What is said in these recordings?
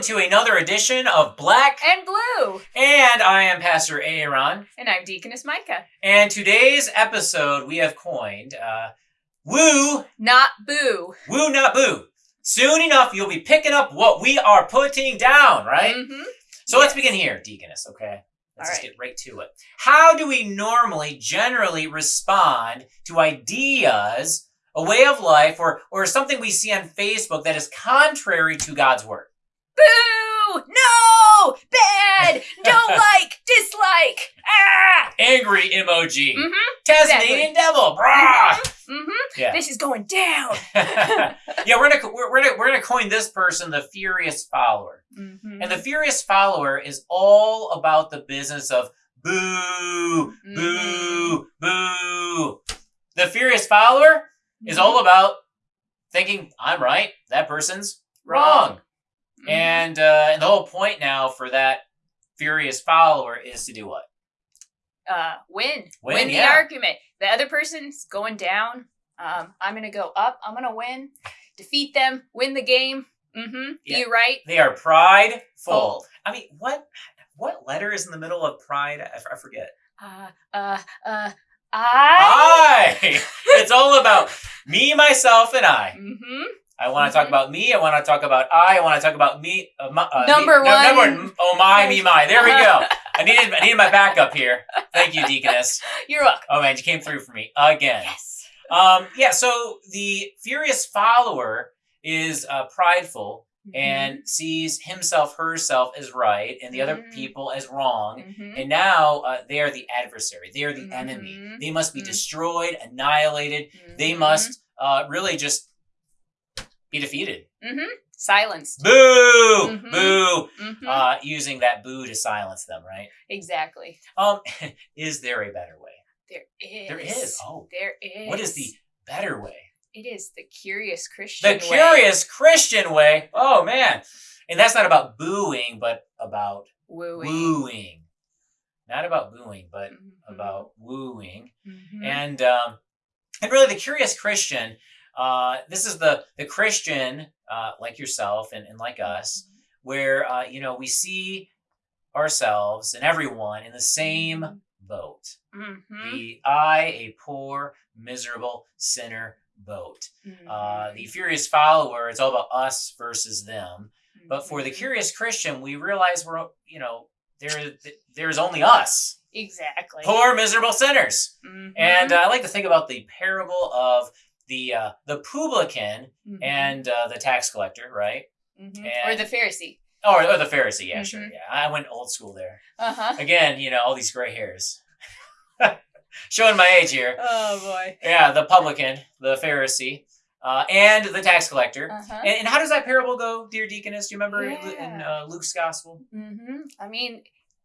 welcome to another edition of Black. And blue. And I am Pastor Aaron. And I'm Deaconess Micah. And today's episode we have coined uh, Woo, Not boo. Woo, not Boo. Soon enough, you'll be picking up what we are putting down, right? Mm-hmm. So let's begin here, Deaconess, okay? Let's All just right. get right to it. How do we normally, generally respond to ideas, a way of life, or, or something we see on Facebook that is contrary to God's word? Boo! No! Bad! Don't like! Dislike! Ah! Angry emoji. Mm-hmm. Tasmanian devil. Brah! Mm-hmm. Yeah. This is going down. yeah, we're gonna we're, we're gonna we're gonna coin this person the furious follower, Mm-hmm. and the furious follower is all about the business of boo, boo, boo. The furious follower is Mm-hmm. all about thinking I'm right, that person's wrong, Mhm. and uh, and the whole point now for that furious follower is to do what? uh, win. Win, the yeah. argument. The other person's going down. Um, I'm gonna go up. I'm gonna win. Defeat them. Win the game. Mm-hmm. Yeah. You right? They are prideful. Full. I mean, what what letter is in the middle of pride? I, I forget. Uh, uh, uh, I. I. it's all about me, myself, and I. Mm-hmm. I want to talk about me. I want to talk about I. I want to talk about me. Uh, my, uh, Number me, no, number one. one. Oh my, me, my. There we go. I needed I needed my backup here. Thank you, Deaconess. You're welcome. Oh man, you came through for me again. Yes. Um, yeah. So the furious follower is uh, prideful Mm-hmm. and sees himself, herself as right, and the other Mhm. people as wrong. Mhm. And now uh, they are the adversary. They are the enemy. Mhm. They must be Mhm. destroyed, annihilated. They Mhm. must uh, really just be defeated. Mm-hmm. silenced. Boo! Mhm. Boo! Mhm. Uh, using that boo to silence them, right? exactly. Um, is there a better way? There is. There is. Oh, There is. what is the better way? It is the curious Christian. The way. curious Christian way. Oh man, and that's not about booing, but about wooing. wooing. Not about booing, but Mhm. about wooing. Mhm. and um, and really the curious Christian. Uh, this is the the Christian uh, like yourself and, and like us, where uh, you know we see ourselves and everyone in the same boat. Mhm. The I, a poor, miserable sinner boat. Uh, the Mhm. furious follower, it's all about us versus them. But for the Mhm. curious Christian, we realize we're you know there there's only us, exactly. poor, miserable sinners. And uh, I like to think about the parable of the uh, the publican Mhm. and uh, the tax collector, right? Mhm. and- or the Pharisee. Or, or the Pharisee, yeah, sure, Mhm. yeah. I went old school there. Uh huh. Again, you know, all these gray hairs. Showing my age here. Oh boy. Yeah, the publican, the Pharisee, uh, and the tax collector. Uh huh. And, and how does that parable go, dear deaconess? Do you remember in- in uh, Luke's gospel? hmm I mean,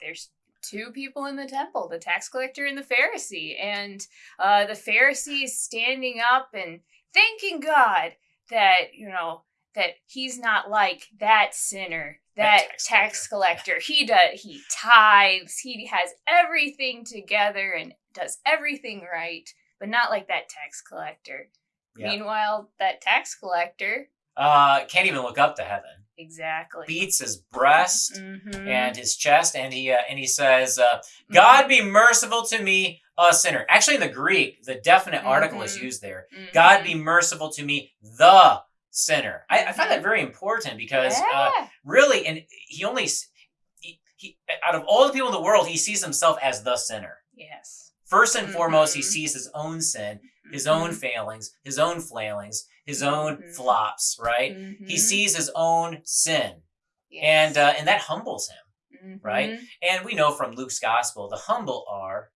there's two people in the temple, the tax collector and the Pharisee. And uh, the Pharisee is standing up and thanking God that, you know, that he's not like that sinner, That that, tax tax, collector. He does he tithes, he has everything together and does everything right, but not like that tax collector. Yeah. Meanwhile, that tax collector, Uh, can't even look up to heaven. Exactly. Beats his breast. Mhm. and his chest, and he uh, and he says, uh, "God be merciful to me, a sinner." Actually, in the Greek, the definite article is Mhm. used there. Mhm. God be merciful to me, the sinner. I, I find that very important because uh, really, and he only he, he out of all the people in the world, he sees himself as the sinner. Yes. First and foremost, he Mhm. sees his own sin, his own Mhm. failings, his own flailings, his own Mhm. flops. Right? He Mhm. sees his own sin, Yes. and uh, and that humbles him. right? And we know from Luke's gospel, the humble are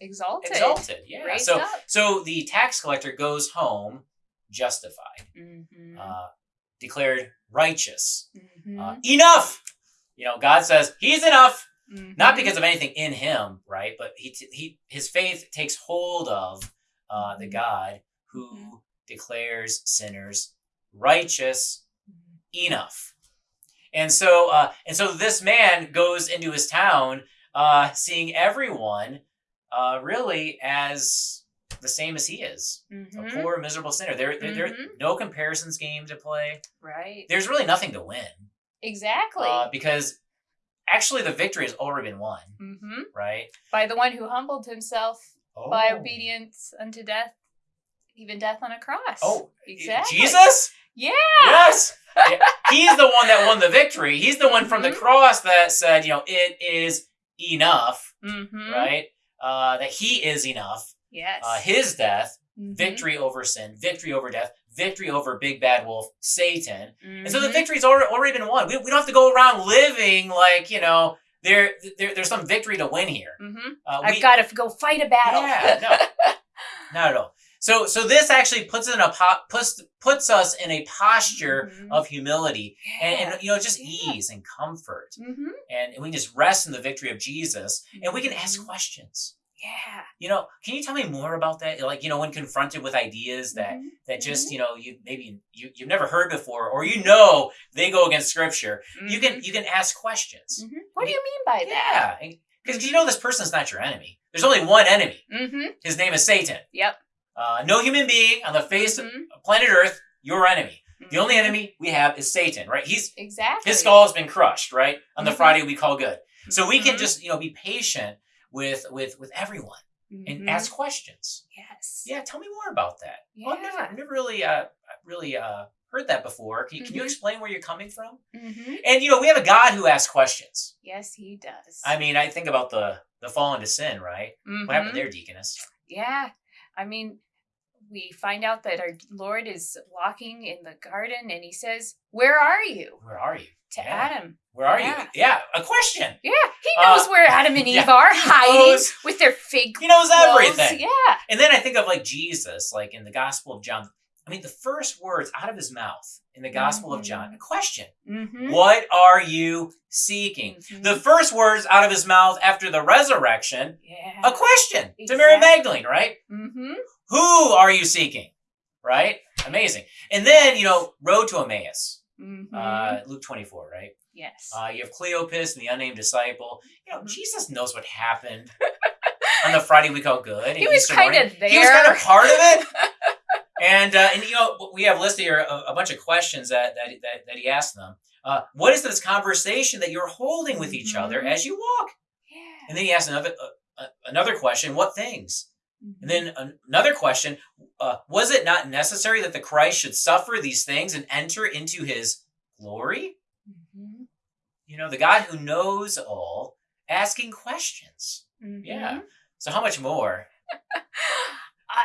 Exalted. exalted. Yeah. Raised So up. so the tax collector goes home justified, Mhm. uh, declared righteous. Mhm. Uh, enough. You know, God says he's enough, not Mhm. because of anything in him, right? But he t- he his faith takes hold of uh, the. God who Mhm. declares sinners righteous Mhm. enough. And so, uh, and so this man goes into his town, uh, seeing everyone uh, really as the same as he is, a Mhm. poor, miserable sinner. There, there, there, Mhm. no comparisons game to play. Right. There's really nothing to win. Exactly. Uh, because actually, the victory has already been won, hmm right? By the one who humbled himself by Oh. obedience unto death, even death on a cross. Oh, exactly. Jesus? Yeah. Yes. Yeah, He's the one that won the victory. He's the one from the Mhm. cross that said, you know, it is enough, Mm-hmm. right? Uh, that he is enough. Yes. Uh, his death, Mhm. victory over sin, victory over death, victory over big bad wolf, Satan. And so the Mhm. victory's already, already been won. We, we don't have to go around living like, you know, there, there there's some victory to win here. Mhm. Uh, I've got to go fight a battle. Yeah, no. Not at all. So so this actually puts in a po- puts puts us in a posture Mhm. of humility and, Yeah. and you know just Yeah. ease and comfort Mhm. and, and we can just rest in the victory of Jesus and we can ask Mhm. questions. Yeah. You know, can you tell me more about that? Like you know, when confronted with ideas that Mhm. that just Mhm. you know you maybe you you've never heard before or you know they go against Scripture, you can Mhm. you can ask questions. Mhm. What do you mean by that? Yeah, because you know this person's not your enemy. There's only one enemy. Mm-hmm. His name is Satan. Yep. Uh, no human being on the face of planet Earth, your enemy. The only enemy we have is Satan, right? He's Exactly. his skull has been crushed, right? On the. Friday we call good. So we can just, you know, be patient with with with everyone and Mhm. ask questions. Yes. Yeah, tell me more about that. Well, I've never, I've never really uh really uh heard that before. Can, can you Mhm. explain where you're coming from? hmm And you know, we have a God who asks questions. Yes, he does. I mean, I think about the the fall into sin, right? What happened there, deaconess? Yeah. I mean, we find out that our Lord is walking in the garden and he says, Where are you? Where are you? To Yeah. Adam. Where are Yeah. you? Yeah, a question. Yeah, he Uh, knows where Adam and Eve yeah, are, hiding knows- with their fig He knows clothes. everything. Yeah. And then I think of like Jesus, like in the Gospel of John. I mean, the first words out of his mouth in the Gospel of John, a question. Mm-hmm. What are you seeking? The first words out of his mouth after the resurrection, yeah. a question to Mary Magdalene, right? Mm-hmm. Who are you seeking? Right? Amazing. And then, you know, road to Emmaus, Mm-hmm. uh, Luke 24, right? yes. Uh, you have Cleopas and the unnamed disciple. You know. Jesus knows what happened on the Friday we call good. he was kind of there. He was kind of part of it. and uh, and you know we have listed here a, a bunch of questions that that that, that he asked them. Uh, what is this conversation that you're holding with each other Mhm. as you walk? yeah. And then he asked another uh, uh, another question. What things? Mm-hmm. And then an- another question. Uh, was it not necessary that the Christ should suffer these things and enter into his glory? Mhm. You know, the God who knows all, asking questions. Yeah. So how much more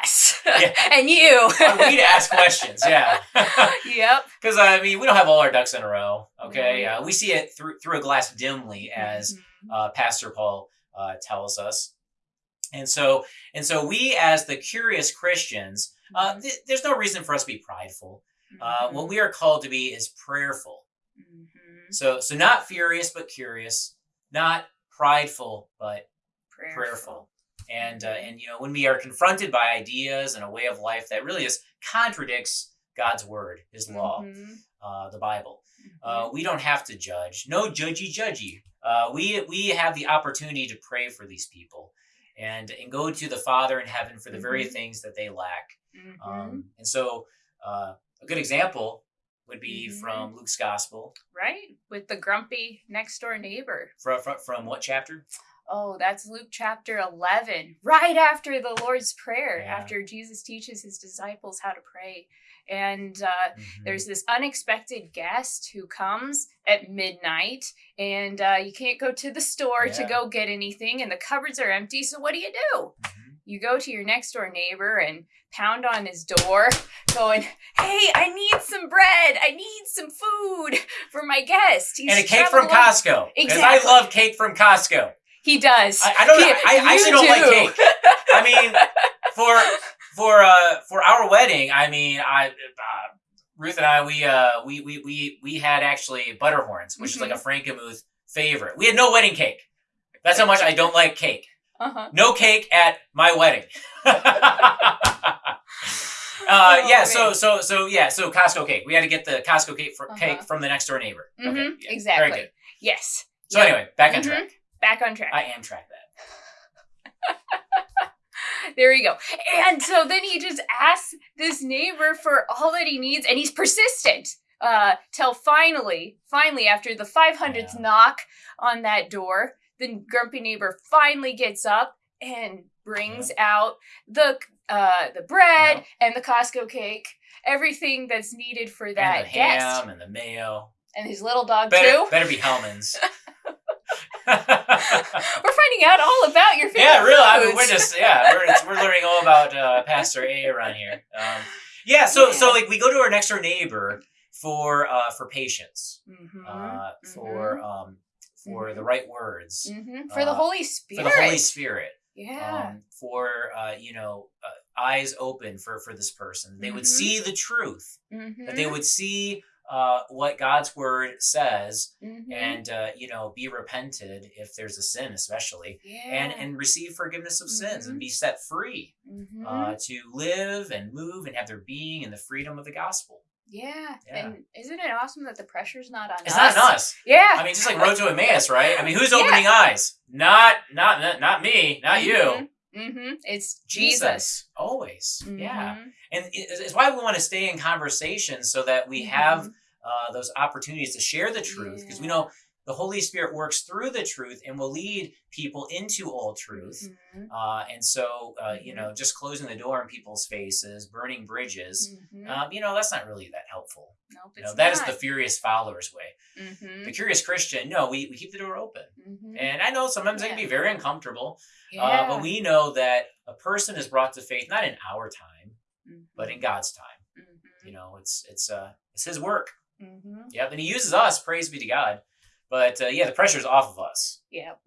Us. Yeah. and you. we to ask questions? Yeah. yep. Because I mean, we don't have all our ducks in a row. Okay, Right. uh, we see it through through a glass dimly, as Mhm. uh, Pastor Paul uh, tells us. And so, and so, we as the curious Christians, uh, th- there's no reason for us to be prideful. Uh, Mhm. what we are called to be is prayerful. Mhm. So, so not furious but curious, not prideful but prayerful. prayerful. And uh, and you know, when we are confronted by ideas and a way of life that really just contradicts God's word, His law, Mhm. uh, the Bible. Uh, Mhm. we don't have to judge. No judgy judgy. Uh, we we have the opportunity to pray for these people and and go to the Father in heaven for the very Mhm. things that they lack. Mhm. Um, and so uh, a good example would be Mhm. from Luke's Gospel. right with the grumpy next door neighbor. From, from, from what chapter? Oh, that's Luke chapter 11, right after the Lord's Prayer, Yeah. after Jesus teaches his disciples how to pray. And uh, Mhm. there's this unexpected guest who comes at midnight, and uh, you can't go to the store to go get anything, and the cupboards are empty. So, what do you do? Mhm. You go to your next door neighbor and pound on his door, going, Hey, I need some bread. I need some food for my guest. He's and a cake from. Costco. Because I love cake from Costco. He does. I, I don't. He- I, I actually don't like cake. I mean, for for uh for our wedding, I mean, I uh, Ruth and I we uh we we we we had actually butterhorns, which is like a Mm-hmm. Frankenmuth favorite. We had no wedding cake. That's how much I don't like cake. Uh-huh. No cake at my wedding. Uh, Oh, yeah, so so so yeah, so Costco cake. We had to get the Costco cake for, cake Uh-huh. from the next door neighbor. Mhm, Okay, yeah, exactly. Very good. Yes. So Yep. anyway, back on Mhm. track. Back on track. I am track that. there you go. And so then he just asks this neighbor for all that he needs, and he's persistent. Uh, till finally, finally, after the 500th Yeah. knock on that door, the grumpy neighbor finally gets up and brings out the uh, the bread Yeah. and the Costco cake, everything that's needed for that and the guest, ham and the mayo. and his little dog Better, too. better be Hellmann's. We're finding out all about your favorite yeah, really. I mean, we're just yeah, we're we're learning all about uh, Pastor A around here. Um, yeah, so so like we go to our next door neighbor for uh, for patience, Mhm, uh, for um, for the right words, mhm. for the uh, Holy for Spirit. the Holy Spirit, Yeah. um, for uh, you know uh, eyes open for for this person. They would Mhm. see the truth. That they would see uh, what God's word says, mhm. and uh, you know be repented if there's a sin, especially. yeah. and and receive forgiveness of sins Mhm. and be set free Mhm. uh, to live and move and have their being in the freedom of the gospel. yeah. yeah. And isn't it awesome that the pressure's not on It's us? not on us. Yeah. I mean, just like Road to Emmaus, right? I mean, who's Yeah. opening eyes? Not, not, not, me, not you. Mm-hmm. It's Jesus, Jesus. always. Yeah, Mhm. and it's why we want to stay in conversation so that we have Mhm. Uh, those opportunities to share the truth because we know the Holy Spirit works through the truth and will lead people into all truth. Mhm. Uh, and so, uh, you Mhm. know, just closing the door in people's faces, burning bridges, Mhm. um, you know, that's not really that helpful. nope, You know, that is the furious follower's way. Mhm. The curious Christian, no, we, we keep the door open. Mhm. And I know sometimes it can be very uncomfortable, yeah. uh, but we know that a person is brought to faith not in our time, but in God's time. You know, it's it's uh it's His work. Mhm. Yep, and He uses us. Praise be to God. But uh, yeah, the pressure's off of us. Yep.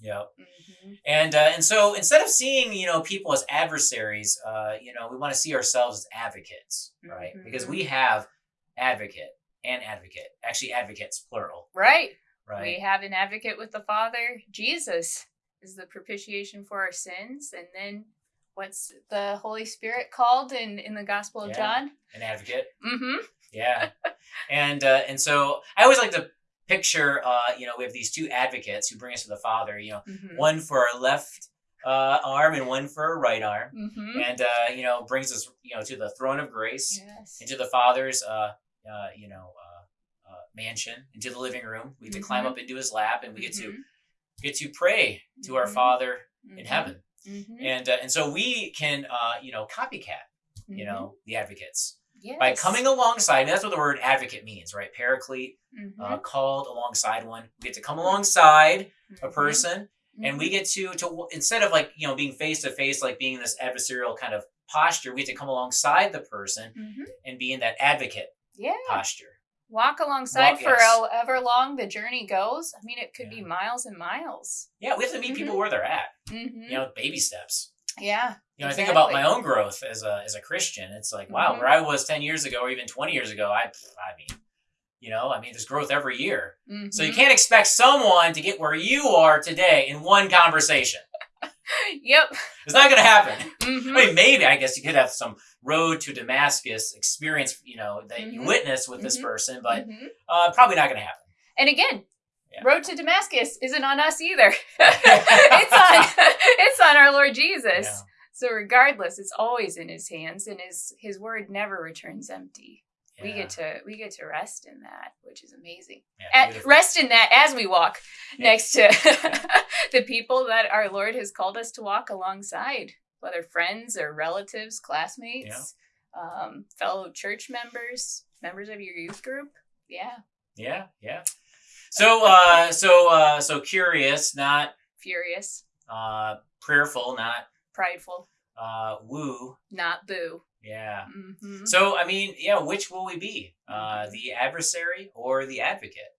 Yep. Mhm. And uh, and so instead of seeing you know people as adversaries, uh, you know we want to see ourselves as advocates, right? Because Mhm. we have advocate and advocate, actually advocates plural, Right. right? We have an advocate with the Father. Jesus is the propitiation for our sins. And then what's the Holy Spirit called in, in the Gospel of Yeah. John? An advocate, Mm-hmm. Yeah. and uh, and so I always like to picture, uh, you know, we have these two advocates who bring us to the Father. You know, Mm-hmm. one for our left uh, arm and one for our right arm, Mm-hmm. and uh, you know brings us you know to the throne of grace. Yes. into the father's uh, uh, you know uh, uh, mansion into the living room we get to climb Mhm. up into his lap and we get Mm-hmm. to get to pray to our Mhm. father in heaven Mm-hmm. and uh, and so we can uh, you know copycat you know the advocates yes. by coming alongside and that's what the word advocate means right paraclete Mhm. uh, called alongside one we get to come alongside a Mhm. person and we Mhm. get to to instead of like you know being face to face like being in this adversarial kind of posture we get to come alongside the person and be in that advocate Yeah. posture Walk alongside Walk- for yes. however long the journey goes. I mean, it could be miles and miles. Yeah, we have to meet people where they're at. Mm-hmm. You know, baby steps. yeah. You know, I think about my own growth as a as a Christian. It's like, wow, Mhm. where I was ten years ago or even twenty years ago, I I mean, you know, I mean, there's growth every year. So you Mhm. can't expect someone to get where you are today in one conversation. Yep. It's not going to happen. Mhm. I mean, maybe I guess you could have some road to Damascus experience, you know, that you Mhm. witness with this Mhm. person, but Mhm. uh, probably not going to happen. And again, Yeah. Road to Damascus isn't on us either. it's on it's on our Lord Jesus. Yeah. So regardless, it's always in his hands and his his word never returns empty. We get to we get to rest in that, which is amazing. Yeah, At, rest in that as we walk Yeah. next to the people that our Lord has called us to walk alongside, whether friends or relatives, classmates, um, fellow church members, members of your youth group. Yeah, Yeah, yeah. So, uh, so, uh, so curious, not furious, uh, prayerful, not prideful, uh, woo. not boo. Yeah. hmm So, I mean, yeah, which will we be? Uh, Mhm. the adversary or the advocate?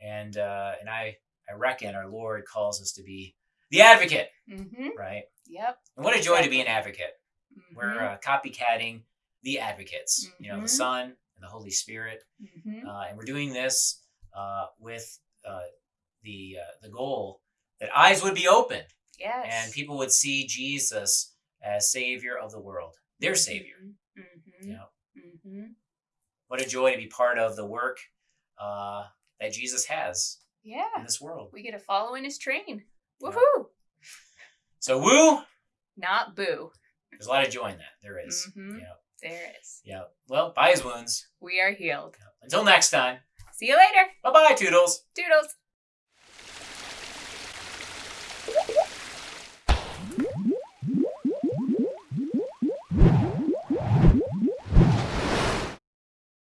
And uh, and I I reckon our Lord calls us to be the advocate, hmm right? Yep. And what a joy to be an advocate. Mhm. We're uh, copycatting the advocates, you know, the Mhm. Son and the Holy Spirit, Mhm. uh, and we're doing this uh, with uh, the uh, the goal that eyes would be opened Yes. and people would see Jesus as Savior of the world, their Savior. Mm-hmm. You know, hmm what a joy to be part of the work uh, that Jesus has Yeah. in this world. We get to follow in his train. Yeah. Woohoo! So, woo! Not boo. There's a lot of joy in that. There is. Mhm. Yeah, There is. yeah. Well, by His wounds, We are healed. Until next time, See you later. bye bye, Toodles. Doodles.